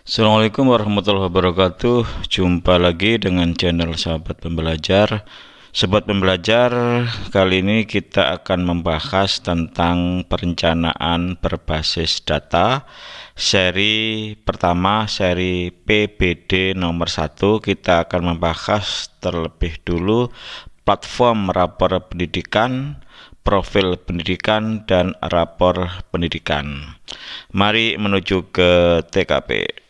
Assalamualaikum warahmatullahi wabarakatuh. Jumpa lagi dengan channel sahabat pembelajar. Sobat pembelajar kali ini kita akan membahas tentang perencanaan berbasis data. Seri pertama seri PBD nomor 1 Kita akan membahas terlebih dulu platform rapor pendidikan profil pendidikan dan rapor pendidikan. Mari menuju ke TKP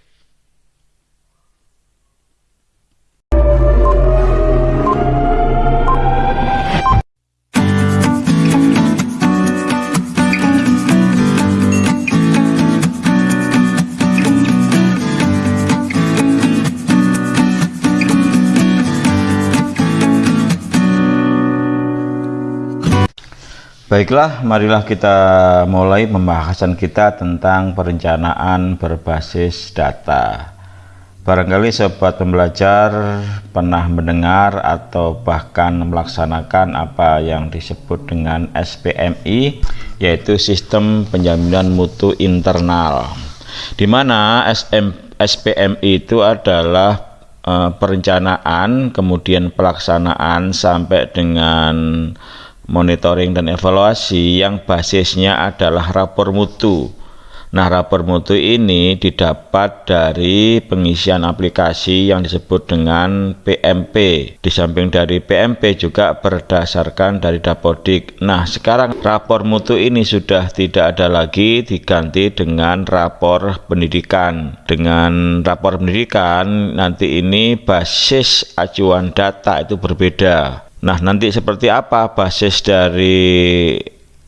Baiklah, marilah kita mulai pembahasan kita tentang perencanaan berbasis data. Barangkali sobat pembelajar pernah mendengar atau bahkan melaksanakan apa yang disebut dengan SPMI, yaitu Sistem Penjaminan Mutu Internal. Di mana SM, SPMI itu adalah uh, perencanaan, kemudian pelaksanaan sampai dengan monitoring dan evaluasi yang basisnya adalah rapor mutu. Nah, rapor mutu ini didapat dari pengisian aplikasi yang disebut dengan PMP. Di samping dari PMP juga berdasarkan dari Dapodik. Nah, sekarang rapor mutu ini sudah tidak ada lagi diganti dengan rapor pendidikan. Dengan rapor pendidikan nanti ini basis acuan data itu berbeda. Nah, nanti seperti apa basis dari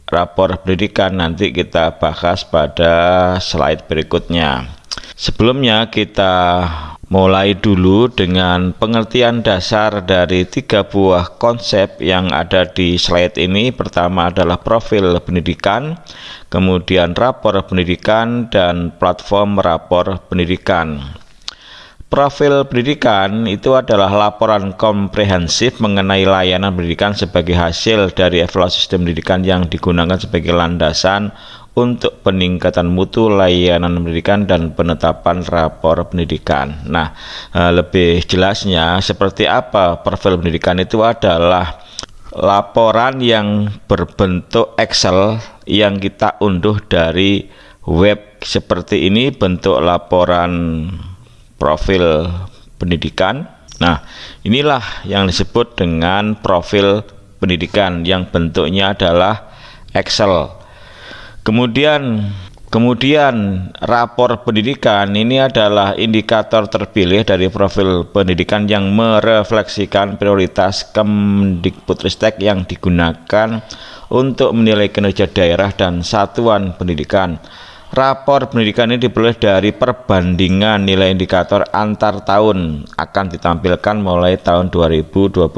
rapor pendidikan nanti kita bahas pada slide berikutnya. Sebelumnya kita mulai dulu dengan pengertian dasar dari tiga buah konsep yang ada di slide ini. Pertama adalah profil pendidikan, kemudian rapor pendidikan, dan platform rapor pendidikan. Profil pendidikan itu adalah laporan komprehensif mengenai layanan pendidikan sebagai hasil dari evaluasi sistem pendidikan yang digunakan sebagai landasan untuk peningkatan mutu layanan pendidikan dan penetapan rapor pendidikan. Nah, eh, lebih jelasnya seperti apa profil pendidikan itu adalah laporan yang berbentuk Excel yang kita unduh dari web seperti ini bentuk laporan profil pendidikan. Nah, inilah yang disebut dengan profil pendidikan yang bentuknya adalah Excel. Kemudian Kemudian rapor pendidikan ini adalah indikator terpilih dari profil pendidikan yang merefleksikan prioritas Kemdikbudristek yang digunakan untuk menilai kinerja daerah dan satuan pendidikan. Rapor pendidikan ini diperoleh dari perbandingan nilai indikator antar tahun akan ditampilkan mulai tahun 2023.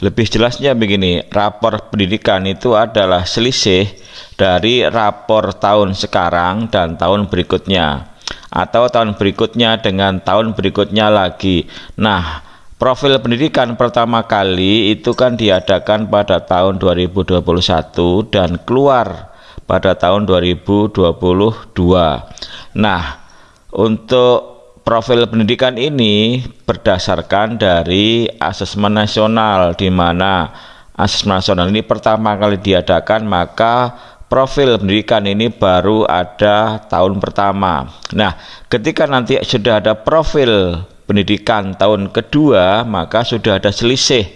Lebih jelasnya begini, rapor pendidikan itu adalah selisih dari rapor tahun sekarang dan tahun berikutnya atau tahun berikutnya dengan tahun berikutnya lagi. Nah, Profil pendidikan pertama kali itu kan diadakan pada tahun 2021 dan keluar pada tahun 2022. Nah, untuk profil pendidikan ini berdasarkan dari asesmen nasional di mana asesmen nasional ini pertama kali diadakan maka profil pendidikan ini baru ada tahun pertama. Nah, ketika nanti sudah ada profil pendidikan tahun kedua, maka sudah ada selisih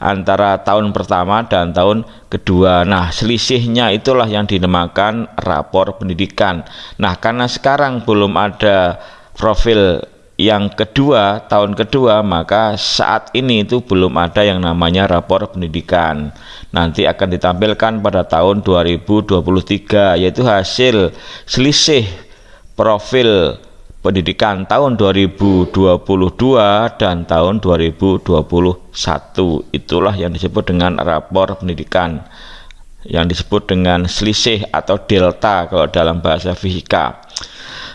antara tahun pertama dan tahun kedua. Nah, selisihnya itulah yang dinamakan rapor pendidikan. Nah, karena sekarang belum ada profil yang kedua, tahun kedua, maka saat ini itu belum ada yang namanya rapor pendidikan. Nanti akan ditampilkan pada tahun 2023 yaitu hasil selisih profil pendidikan tahun 2022 dan tahun 2021 itulah yang disebut dengan rapor pendidikan yang disebut dengan selisih atau delta kalau dalam bahasa fisika.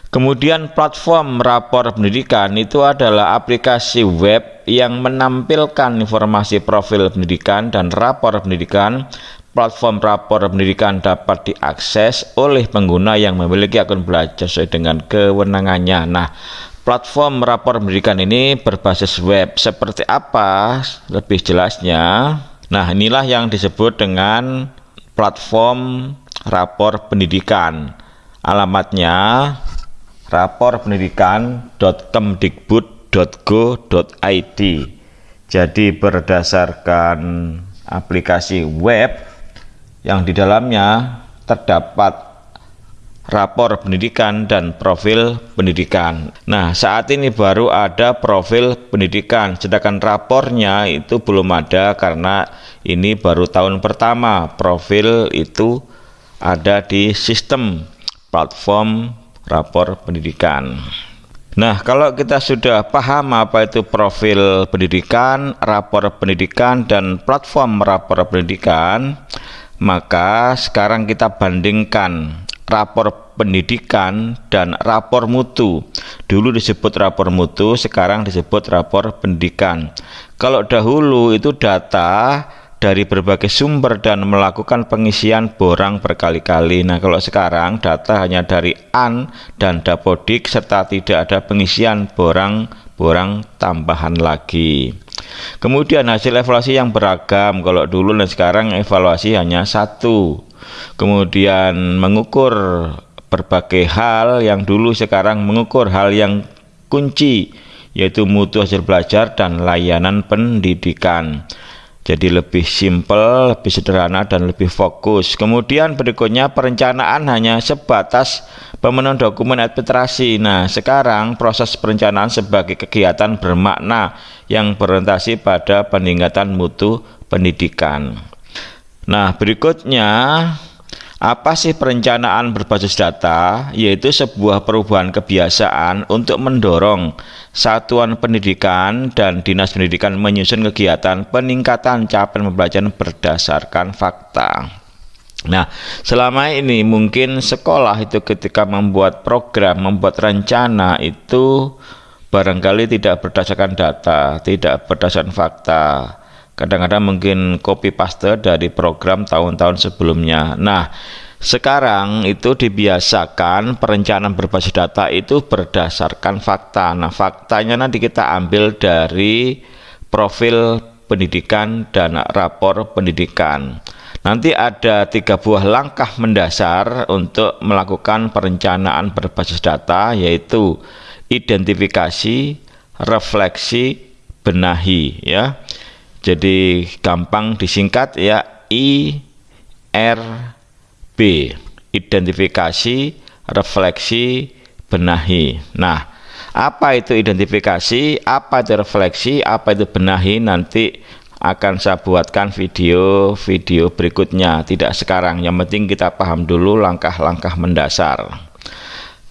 Kemudian platform rapor pendidikan itu adalah aplikasi web yang menampilkan informasi profil pendidikan dan rapor pendidikan platform rapor pendidikan dapat diakses oleh pengguna yang memiliki akun belajar sesuai dengan kewenangannya. Nah, platform rapor pendidikan ini berbasis web. Seperti apa lebih jelasnya? Nah, inilah yang disebut dengan platform rapor pendidikan. Alamatnya raporpendidikan.kemdikbud.go.id. Jadi berdasarkan aplikasi web yang di dalamnya terdapat rapor pendidikan dan profil pendidikan. Nah, saat ini baru ada profil pendidikan, sedangkan rapornya itu belum ada karena ini baru tahun pertama. Profil itu ada di sistem platform rapor pendidikan. Nah, kalau kita sudah paham apa itu profil pendidikan, rapor pendidikan, dan platform rapor pendidikan, maka sekarang kita bandingkan rapor pendidikan dan rapor mutu. Dulu disebut rapor mutu, sekarang disebut rapor pendidikan. Kalau dahulu itu data dari berbagai sumber dan melakukan pengisian borang berkali-kali. Nah, kalau sekarang data hanya dari AN dan Dapodik serta tidak ada pengisian borang-borang tambahan lagi. Kemudian hasil evaluasi yang beragam. Kalau dulu dan sekarang evaluasi hanya satu. Kemudian mengukur berbagai hal yang dulu sekarang mengukur hal yang kunci yaitu mutu hasil belajar dan layanan pendidikan. Jadi lebih simpel, lebih sederhana dan lebih fokus. Kemudian berikutnya perencanaan hanya sebatas pemenuhan dokumen administrasi. Nah, sekarang proses perencanaan sebagai kegiatan bermakna yang berorientasi pada peningkatan mutu pendidikan. Nah, berikutnya apa sih perencanaan berbasis data? Yaitu sebuah perubahan kebiasaan untuk mendorong satuan pendidikan dan dinas pendidikan menyusun kegiatan peningkatan capaian pembelajaran berdasarkan fakta. Nah, selama ini mungkin sekolah itu ketika membuat program, membuat rencana itu barangkali tidak berdasarkan data, tidak berdasarkan fakta kadang-kadang mungkin copy paste dari program tahun-tahun sebelumnya. Nah, sekarang itu dibiasakan perencanaan berbasis data itu berdasarkan fakta. Nah, faktanya nanti kita ambil dari profil pendidikan dan rapor pendidikan. Nanti ada tiga buah langkah mendasar untuk melakukan perencanaan berbasis data yaitu identifikasi, refleksi, benahi ya. Jadi gampang disingkat ya I R B identifikasi, refleksi, benahi. Nah, apa itu identifikasi, apa itu refleksi, apa itu benahi nanti akan saya buatkan video-video berikutnya, tidak sekarang. Yang penting kita paham dulu langkah-langkah mendasar.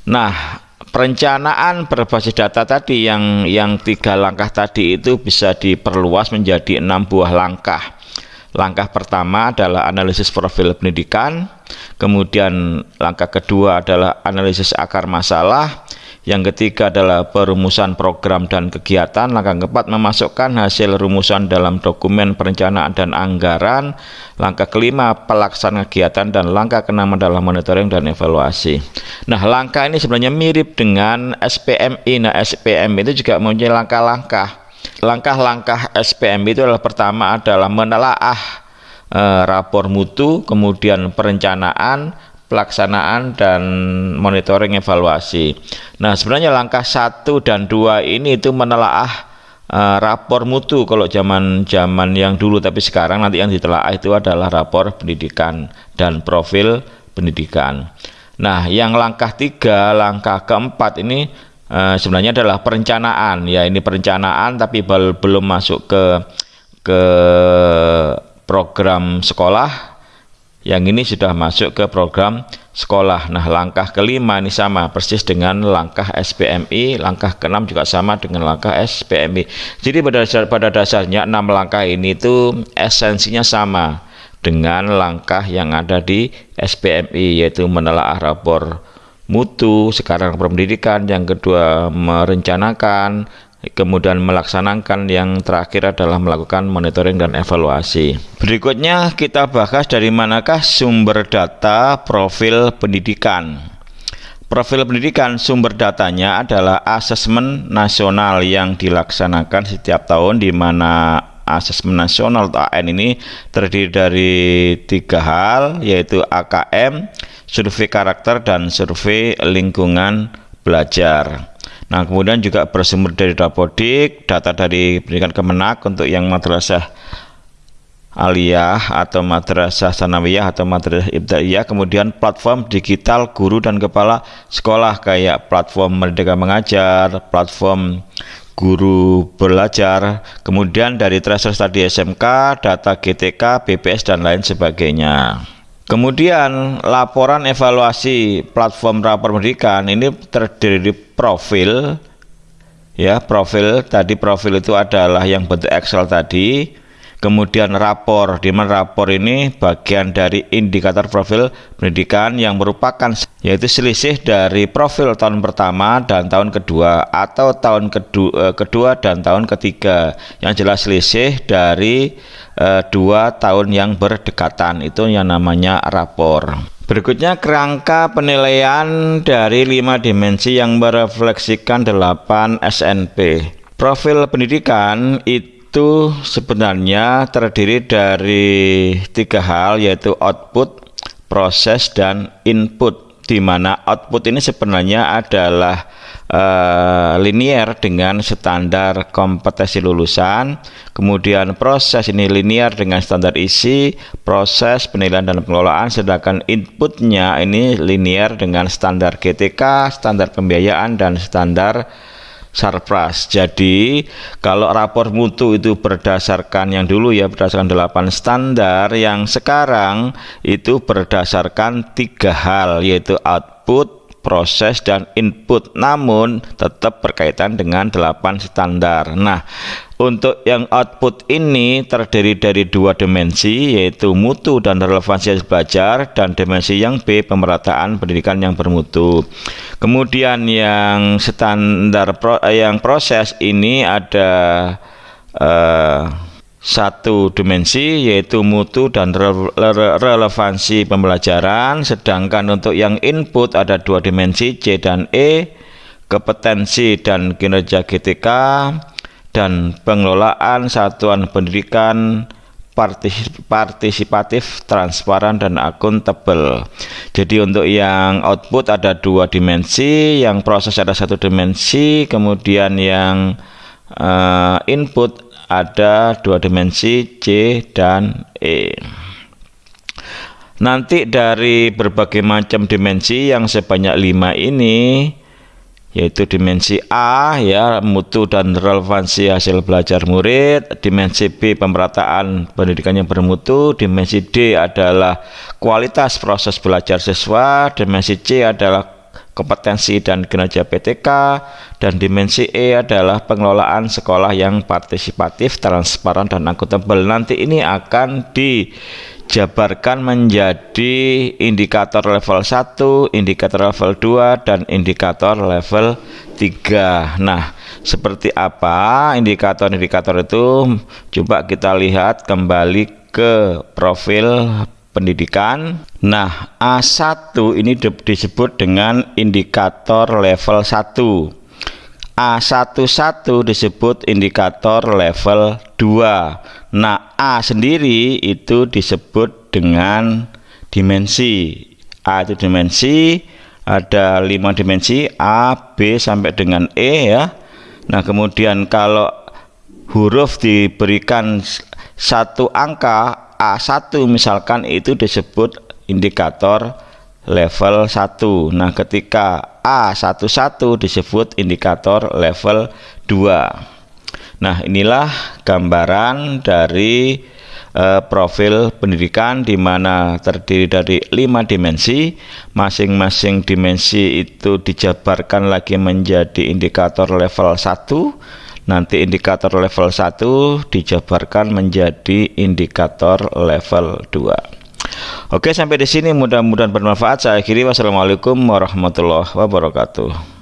Nah, perencanaan berbasis data tadi yang yang tiga langkah tadi itu bisa diperluas menjadi enam buah langkah. Langkah pertama adalah analisis profil pendidikan, kemudian langkah kedua adalah analisis akar masalah, yang ketiga adalah perumusan program dan kegiatan. Langkah keempat memasukkan hasil rumusan dalam dokumen perencanaan dan anggaran. Langkah kelima pelaksanaan kegiatan dan langkah keenam adalah monitoring dan evaluasi. Nah, langkah ini sebenarnya mirip dengan SPMI. Nah, SPM itu juga mempunyai langkah-langkah. Langkah-langkah SPM itu adalah pertama adalah menelaah eh, rapor mutu, kemudian perencanaan, pelaksanaan dan monitoring evaluasi. Nah, sebenarnya langkah satu dan dua ini itu menelaah uh, rapor mutu kalau zaman zaman yang dulu tapi sekarang nanti yang ditelaah itu adalah rapor pendidikan dan profil pendidikan. Nah, yang langkah tiga, langkah keempat ini uh, sebenarnya adalah perencanaan. Ya, ini perencanaan tapi belum masuk ke ke program sekolah yang ini sudah masuk ke program sekolah. Nah, langkah kelima ini sama persis dengan langkah SPMI, langkah keenam juga sama dengan langkah SPMI. Jadi pada dasar, pada dasarnya enam langkah ini itu esensinya sama dengan langkah yang ada di SPMI yaitu menelaah rapor mutu, sekarang pendidikan, yang kedua merencanakan, kemudian melaksanakan yang terakhir adalah melakukan monitoring dan evaluasi. Berikutnya kita bahas dari manakah sumber data profil pendidikan. Profil pendidikan sumber datanya adalah asesmen nasional yang dilaksanakan setiap tahun di mana asesmen nasional atau AN ini terdiri dari tiga hal yaitu AKM, survei karakter dan survei lingkungan belajar. Nah, kemudian juga bersumber dari Dapodik, data dari pendidikan Kemenak untuk yang madrasah aliyah atau madrasah sanawiyah atau madrasah ibtidaiyah, kemudian platform digital guru dan kepala sekolah kayak platform Merdeka Mengajar, platform guru belajar, kemudian dari tracer tadi SMK, data GTK, BPS dan lain sebagainya. Kemudian laporan evaluasi platform rapor pendidikan ini terdiri dari profil ya profil tadi profil itu adalah yang bentuk Excel tadi kemudian rapor di mana rapor ini bagian dari indikator profil pendidikan yang merupakan yaitu selisih dari profil tahun pertama dan tahun kedua atau tahun kedua, eh, kedua dan tahun ketiga. Yang jelas selisih dari eh, dua tahun yang berdekatan. Itu yang namanya rapor. Berikutnya kerangka penilaian dari lima dimensi yang merefleksikan 8 SNP profil pendidikan itu itu sebenarnya terdiri dari tiga hal yaitu output, proses, dan input di mana output ini sebenarnya adalah uh, linear dengan standar kompetensi lulusan. Kemudian proses ini linear dengan standar isi proses penilaian dan pengelolaan sedangkan inputnya ini linear dengan standar GTK standar pembiayaan dan standar Sarpras. Jadi kalau rapor mutu itu berdasarkan yang dulu ya berdasarkan 8 standar, yang sekarang itu berdasarkan tiga hal yaitu output, proses dan input namun tetap berkaitan dengan 8 standar. Nah untuk yang output ini terdiri dari dua dimensi yaitu mutu dan relevansi belajar dan dimensi yang B pemerataan pendidikan yang bermutu. Kemudian yang standar pro, eh, yang proses ini ada uh, satu dimensi yaitu mutu dan re re relevansi pembelajaran sedangkan untuk yang input ada dua dimensi C dan E kompetensi dan kinerja GTK dan pengelolaan satuan pendidikan partisipatif, transparan dan akuntabel. Jadi untuk yang output ada dua dimensi, yang proses ada satu dimensi, kemudian yang uh, input ada dua dimensi C dan E. Nanti dari berbagai macam dimensi yang sebanyak lima ini yaitu dimensi A ya mutu dan relevansi hasil belajar murid, dimensi B pemerataan pendidikan yang bermutu, dimensi D adalah kualitas proses belajar siswa, dimensi C adalah kompetensi dan kinerja PTK, dan dimensi E adalah pengelolaan sekolah yang partisipatif, transparan, dan akuntabel. Nanti ini akan dijabarkan menjadi indikator level 1, indikator level 2, dan indikator level 3. Nah, seperti apa indikator-indikator itu? Coba kita lihat kembali ke profil pendidikan. Nah, A1 ini disebut dengan indikator level 1. A11 disebut indikator level 2. Nah, A sendiri itu disebut dengan dimensi. A itu dimensi, ada lima dimensi A, B sampai dengan E ya. Nah, kemudian kalau huruf diberikan satu angka A1 misalkan itu disebut indikator level 1 nah ketika A11 disebut indikator level 2 nah inilah gambaran dari uh, profil pendidikan di mana terdiri dari lima dimensi. Masing-masing dimensi itu dijabarkan lagi menjadi indikator level 1 nanti indikator level 1 dijabarkan menjadi indikator level 2 Oke sampai di sini. Mudah-mudahan bermanfaat. Saya akhiri. Wassalamualaikum warahmatullahi wabarakatuh